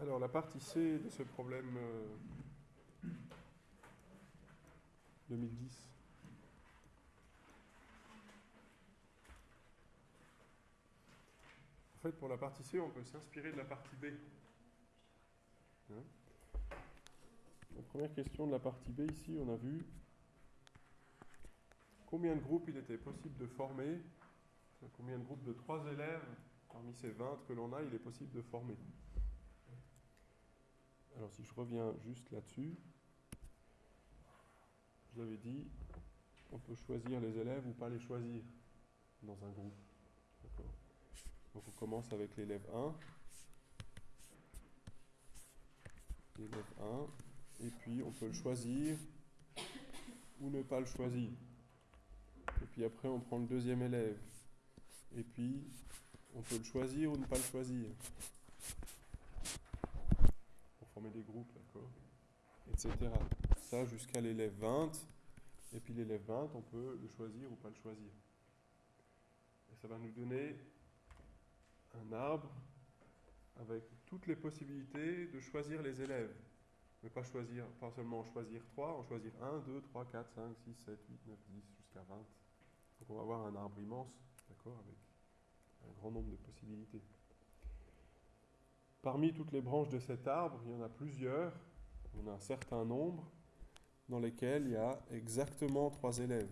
Alors, la partie C de ce problème euh, 2010. En fait, pour la partie C, on peut s'inspirer de la partie B. Hein première question de la partie B, ici, on a vu combien de groupes il était possible de former, combien de groupes de trois élèves parmi ces 20 que l'on a, il est possible de former. Alors si je reviens juste là-dessus, je vous avais dit, on peut choisir les élèves ou pas les choisir dans un groupe. Donc on commence avec l'élève 1. L'élève 1. Et puis on peut le choisir ou ne pas le choisir. Et puis après on prend le deuxième élève. Et puis on peut le choisir ou ne pas le choisir. Former des groupes, Etc. Ça jusqu'à l'élève 20. Et puis l'élève 20, on peut le choisir ou pas le choisir. Et ça va nous donner un arbre avec toutes les possibilités de choisir les élèves. Mais pas choisir, pas seulement choisir 3, en choisir 1, 2, 3, 4, 5, 6, 7, 8, 9, 10, jusqu'à 20. Donc on va avoir un arbre immense, d'accord, avec un grand nombre de possibilités. Parmi toutes les branches de cet arbre, il y en a plusieurs, on a un certain nombre, dans lesquels il y a exactement trois élèves.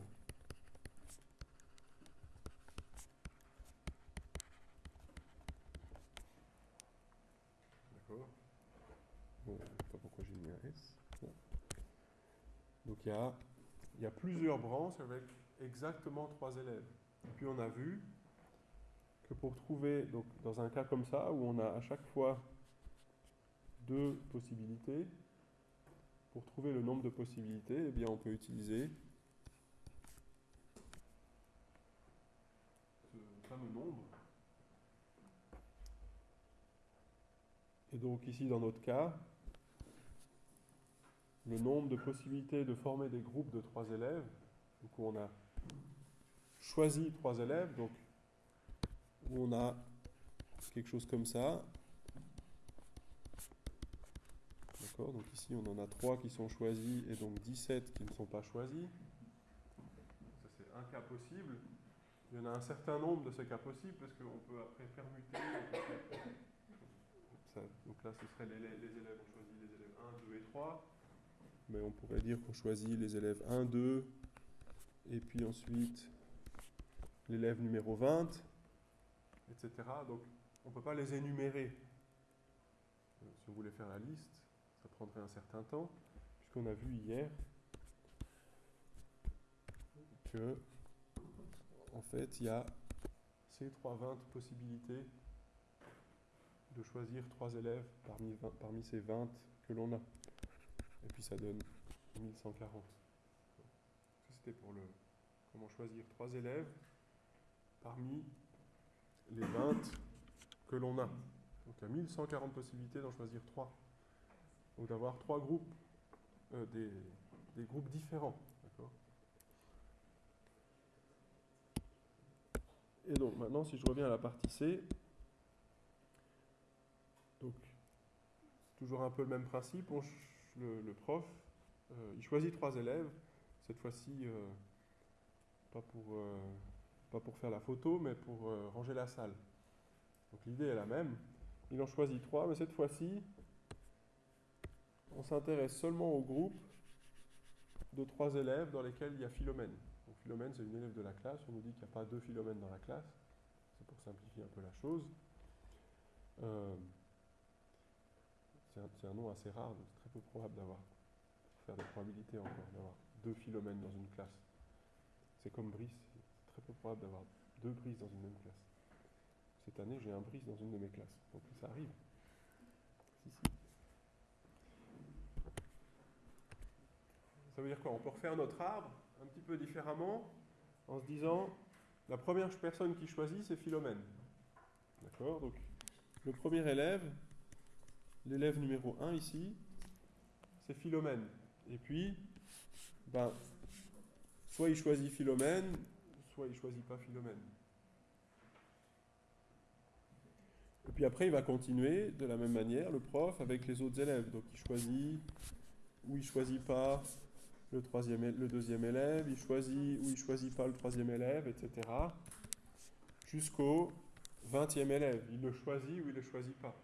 D'accord Je ne sais pas pourquoi j'ai mis un S. Donc il y a plusieurs branches avec exactement trois élèves. Et puis on a vu que pour trouver, donc dans un cas comme ça, où on a à chaque fois deux possibilités, pour trouver le nombre de possibilités, eh bien on peut utiliser ce fameux nombre. Et donc ici, dans notre cas, le nombre de possibilités de former des groupes de trois élèves, donc on a choisi trois élèves, donc où on a quelque chose comme ça. D'accord Donc ici, on en a trois qui sont choisis et donc 17 qui ne sont pas choisis. Ça, c'est un cas possible. Il y en a un certain nombre de ces cas possibles parce qu'on peut après permuter. Ça, donc là, ce serait les, les élèves, on choisit les élèves 1, 2 et 3. Mais on pourrait dire qu'on choisit les élèves 1, 2, et puis ensuite l'élève numéro 20, etc. Donc on ne peut pas les énumérer. Euh, si on voulait faire la liste, ça prendrait un certain temps, puisqu'on a vu hier que, en fait, il y a ces 320 possibilités de choisir trois élèves parmi, 20, parmi ces 20 que l'on a. Et puis ça donne 1140. C'était pour le comment choisir trois élèves parmi les 20 que l'on a. Donc il y a 1140 possibilités d'en choisir trois. Donc d'avoir trois groupes, euh, des, groupes différents. Et donc maintenant, si je reviens à la partie C, donc toujours un peu le même principe. On, le, prof, euh, il choisit trois élèves. Cette fois-ci, euh, pas pour pas pour faire la photo, mais pour euh, ranger la salle. Donc l'idée est la même. Il en choisit trois, mais cette fois-ci, on s'intéresse seulement au groupe de trois élèves dans lesquels il y a Philomène. Donc Philomène, c'est une élève de la classe. On nous dit qu'il n'y a pas deux Philomènes dans la classe. C'est pour simplifier un peu la chose. Euh, c'est un, un, nom assez rare, donc c'est très peu probable d'avoir, faire des probabilités encore, d'avoir deux Philomènes dans une classe. C'est comme Brice, très peu probable d'avoir deux Brice dans une même classe. Cette année, j'ai un Brice dans une de mes classes, donc ça arrive. Ça veut dire quoi? On peut refaire notre arbre un petit peu différemment en se disant la première personne qui choisit, c'est Philomène. D'accord? Donc, le premier élève, l'élève numéro 1 ici, c'est Philomène. Et puis, ben, soit il choisit Philomène, soit il choisit pas Philomène. Et puis après, il va continuer de la même manière, le prof, avec les autres élèves. Donc il choisit ou il choisit pas le, troisième, le deuxième élève, il choisit ou il choisit pas le troisième élève, etc. Jusqu'au 20e élève. Il le choisit ou il le choisit pas.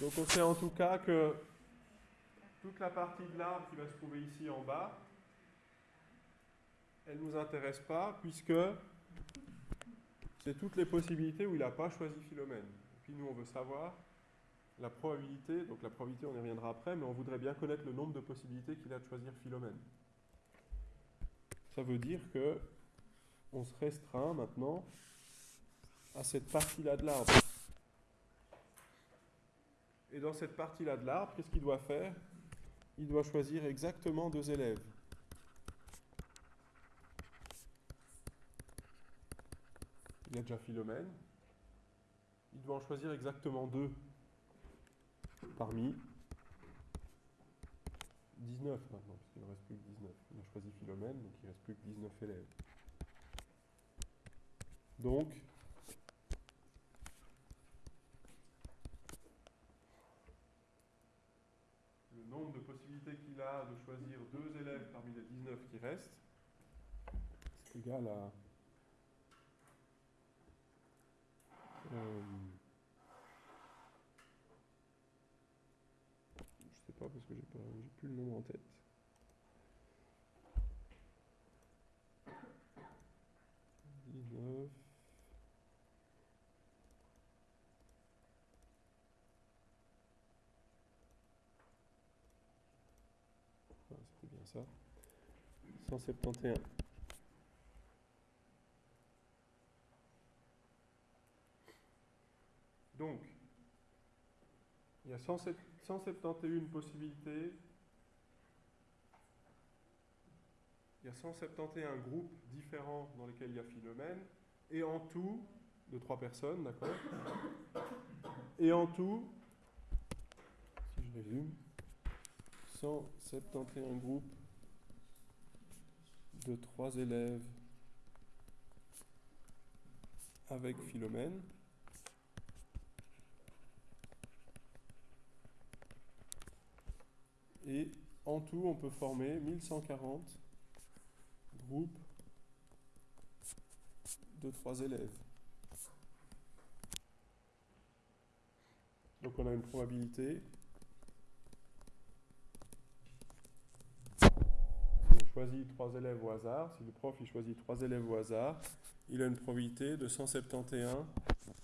Donc on sait en tout cas que toute la partie de l'arbre qui va se trouver ici en bas, elle ne nous intéresse pas puisque c'est toutes les possibilités où il n'a pas choisi Philomène. Et puis nous, on veut savoir la probabilité, donc la probabilité, on y reviendra après, mais on voudrait bien connaître le nombre de possibilités qu'il a de choisir Philomène. Ça veut dire que on se restreint maintenant à cette partie-là de l'arbre. Et dans cette partie-là de l'arbre, qu'est-ce qu'il doit faire? Il doit choisir exactement deux élèves. Il y a déjà Philomène. Il doit en choisir exactement deux parmi 19 maintenant, puisqu'il ne reste plus que 19. Il a choisi Philomène, donc il ne reste plus que 19 élèves. Donc, le nombre de possibilités qu'il a de choisir deux élèves parmi les 19 qui restent, c'est égal à... Je sais pas parce que j'ai plus le nombre en tête. Dix-neuf. Ah, C'était bien ça. 171. Donc, il y a 107 171 possibilités. Il y a 171 groupes différents dans lesquels il y a Philomène. Et en tout, de trois personnes, d'accord Et en tout, si je résume, 171 groupes de trois élèves avec Philomène. Et en tout, on peut former 1140 groupes de trois élèves. Donc on a une probabilité. Si on choisit trois élèves au hasard, si le prof il choisit trois élèves au hasard, il a une probabilité de 171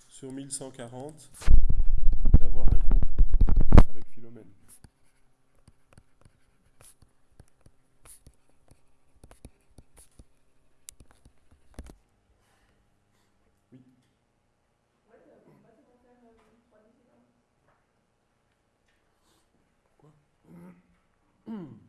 sur 1140 d'avoir un groupe avec Philomène.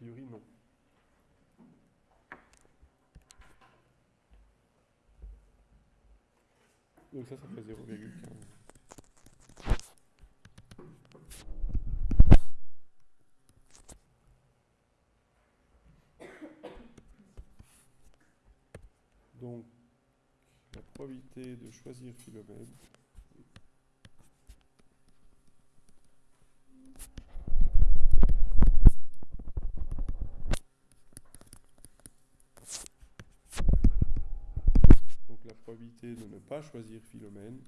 priori, non. Donc ça, ça fait 0,15. Donc, la probabilité de choisir Philomène. Donc de ne pas choisir Philomène.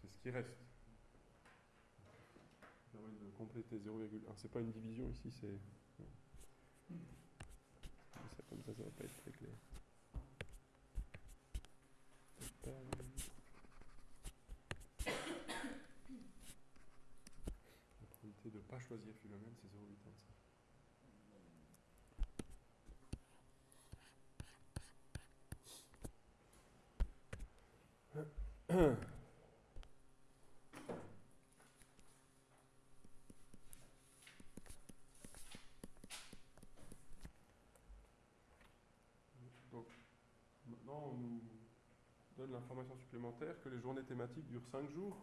C'est ce qui reste. Ça permet de compléter 0,1. C'est pas une division ici, c'est Ça, comme ça, ça va pas être très clair. La probabilité de ne pas choisir Philomène, c'est 0,85. Donc, maintenant, on nous donne l'information supplémentaire que les journées thématiques durent 5 jours.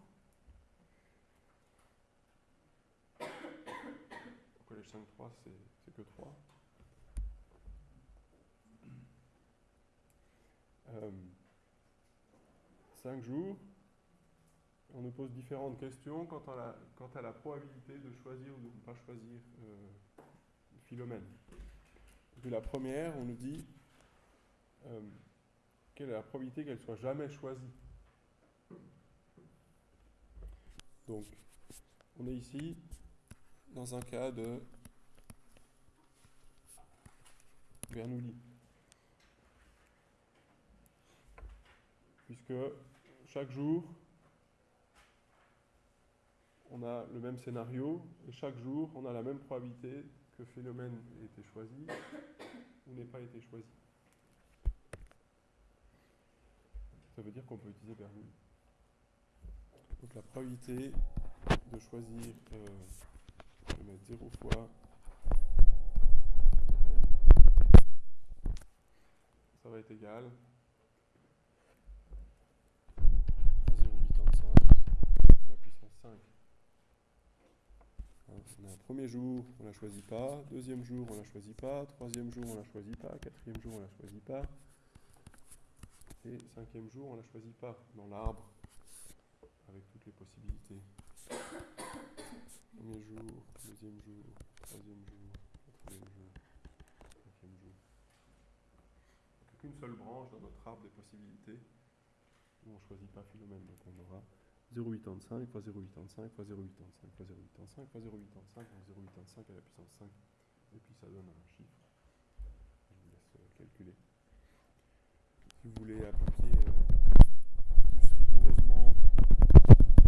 Au collège 5-3, c'est que 3. Euh, 5 jours, on nous pose différentes questions quant à la, probabilité de choisir ou de ne pas choisir euh, Philomène. Puis la première, on nous dit euh, quelle est la probabilité qu'elle soit jamais choisie. Donc, on est ici dans un cas de Bernoulli. Puisque chaque jour, on a le même scénario et chaque jour, on a la même probabilité que phénomène ait été choisi ou n'ait pas été choisi. Ça veut dire qu'on peut utiliser Bernoulli. Donc la probabilité de choisir, euh, je vais mettre 0 fois ça va être égal à 0,85 à la puissance 5. On a un premier jour, on ne la choisit pas. Deuxième jour, on ne la choisit pas. Troisième jour, on ne la choisit pas. Quatrième jour, on ne la choisit pas. Et cinquième jour, on ne la choisit pas dans l'arbre avec toutes les possibilités. Premier jour, deuxième jour, troisième jour, quatrième jour, cinquième jour. A qu'une seule branche dans notre arbre des possibilités où on ne choisit pas Philomène. Donc on aura 0,85 fois 0,85 fois 0,85 fois 0,85 fois 0,85 donc 0,85 à la puissance 5. Et puis ça donne un chiffre. Je vous laisse calculer. Si vous voulez appliquer euh, plus rigoureusement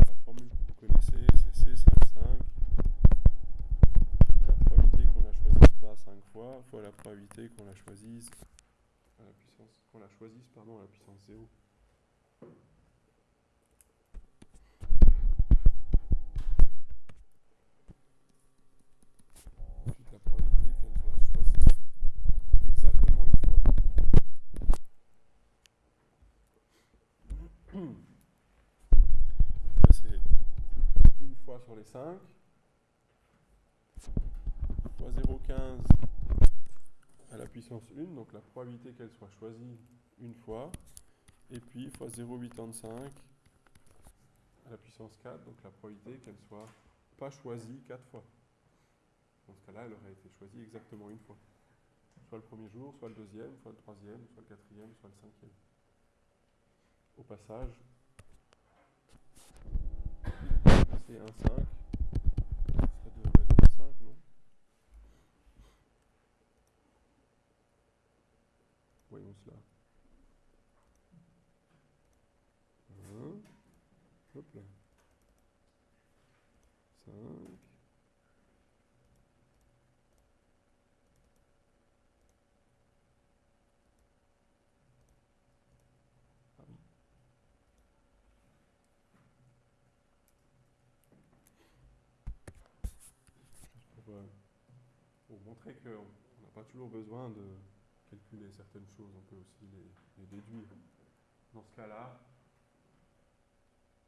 la formule que vous connaissez, c'est C55. La probabilité qu'on la choisisse pas 5 fois fois la probabilité qu'on la choisisse qu'on la choisisse pardon à la puissance 0. Ensuite la probabilité qu'elle soit choisie exactement une fois. Ça, c'est une fois sur les 5 fois 0,15 à la puissance 1, donc la probabilité qu'elle soit choisie une fois, et puis fois 0,85 à la puissance 4, donc la probabilité qu'elle soit pas choisie 4 fois. Dans ce cas-là, elle aurait été choisie exactement une fois. Soit le premier jour, soit le deuxième, soit le troisième, soit le quatrième, soit le cinquième. Au passage, c'est 1,5. Ça devrait donner 5, non? Voyons cela. 1, hop là. 5. Ah oui. Juste pour, euh, qu'on n'a pas toujours besoin de calculer certaines choses, on peut aussi les, déduire. Dans ce cas-là,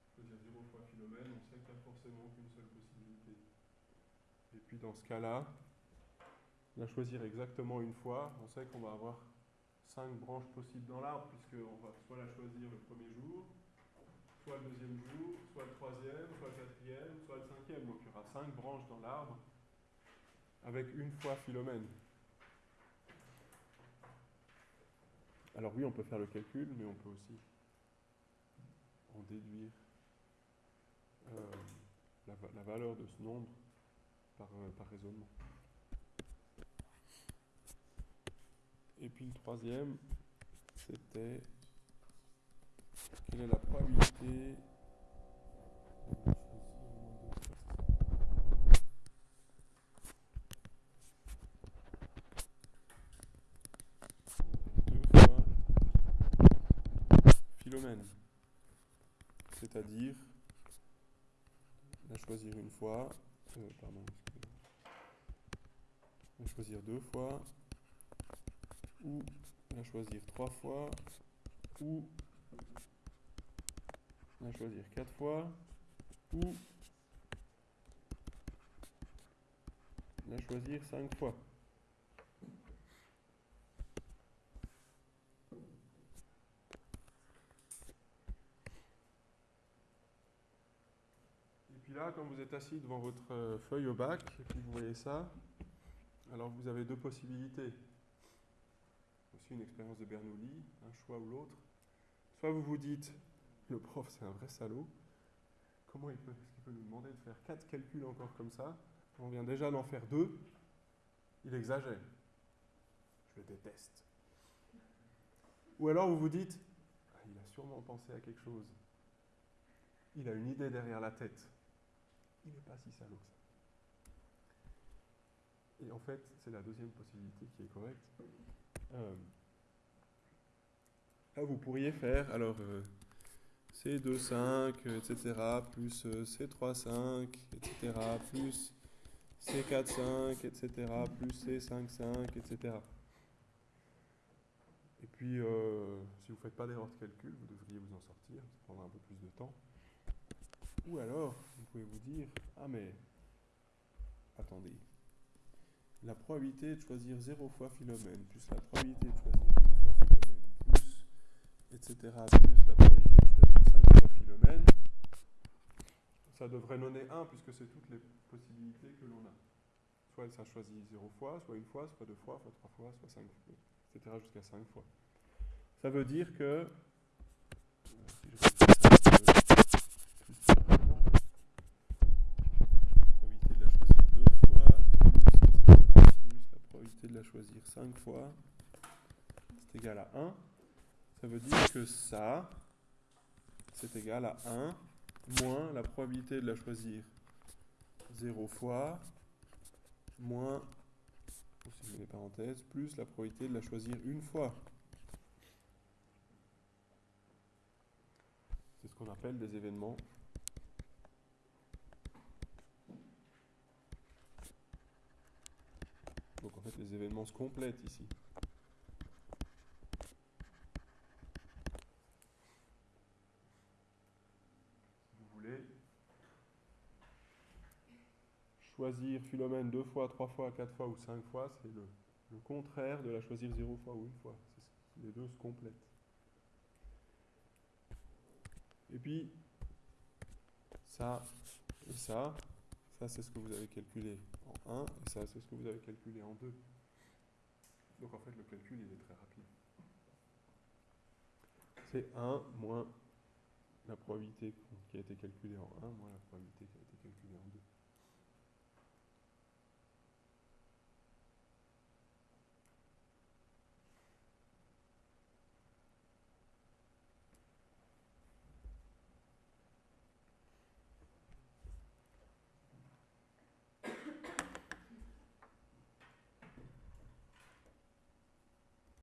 je peux dire 0 fois Philomène, on sait qu'il n'y a forcément qu'une seule possibilité. Et puis dans ce cas-là, la choisir exactement une fois, on sait qu'on va avoir 5 branches possibles dans l'arbre, puisqu'on va soit la choisir le premier jour, soit le deuxième jour, soit le troisième, soit le quatrième, soit le cinquième. Donc il y aura 5 branches dans l'arbre avec une fois Philomène. Alors oui, on peut faire le calcul, mais on peut aussi en déduire euh, la, valeur de ce nombre par, euh, par raisonnement. puis le troisième, c'était quelle est la probabilité C'est-à-dire, la choisir une fois, euh, la choisir deux fois, ou la choisir trois fois, ou la choisir quatre fois, ou la choisir cinq fois. Et puis là, quand vous êtes assis devant votre euh, feuille au bac, et puis vous voyez ça, alors vous avez deux possibilités. Aussi une expérience de Bernoulli, un choix ou l'autre. Soit vous vous dites, le prof c'est un vrai salaud, comment il peut, est-ce qu'il peut nous demander de faire quatre calculs encore comme ça? On vient déjà d'en faire deux, il exagère. Je le déteste. Ou alors vous vous dites, ah, il a sûrement pensé à quelque chose. Il a une idée derrière la tête. Il n'est pas si salaud que ça. Et en fait, c'est la deuxième possibilité qui est correcte. Euh, là, vous pourriez faire, alors, euh, C2,5, etc., plus euh, C3,5, etc., plus C4,5, etc., plus C5,5, etc. Et puis, euh, si vous ne faites pas d'erreur de calcul, vous devriez vous en sortir, ça prendra un peu plus de temps. Ou alors, vous pouvez vous dire, ah mais, attendez, la probabilité de choisir 0 fois Philomène, plus la probabilité de choisir 1 fois Philomène, plus, etc., plus la probabilité de choisir 5 fois Philomène, ça devrait donner 1 puisque c'est toutes les possibilités que l'on a. Soit ça choisit 0 fois, soit une fois, soit deux fois, soit trois fois, soit 5 fois, etc., jusqu'à 5 fois. Ça veut dire que, choisir cinq fois, c'est égal à 1. Ça veut dire que ça, c'est égal à 1 moins la probabilité de la choisir 0 fois, moins, si je mets les parenthèses, plus la probabilité de la choisir une fois. C'est ce qu'on appelle des événements Donc en fait les événements se complètent ici. Si vous voulez choisir Philomène deux fois, trois fois, quatre fois ou cinq fois, c'est le, le contraire de la choisir zéro fois ou une fois. Les deux se complètent. Et puis, ça et ça, ça c'est ce que vous avez calculé en 1 et ça c'est ce que vous avez calculé en 2. Donc en fait le calcul il est très rapide. C'est 1 moins la probabilité qui a été calculée en 1 moins la probabilité qui a été calculée en 2.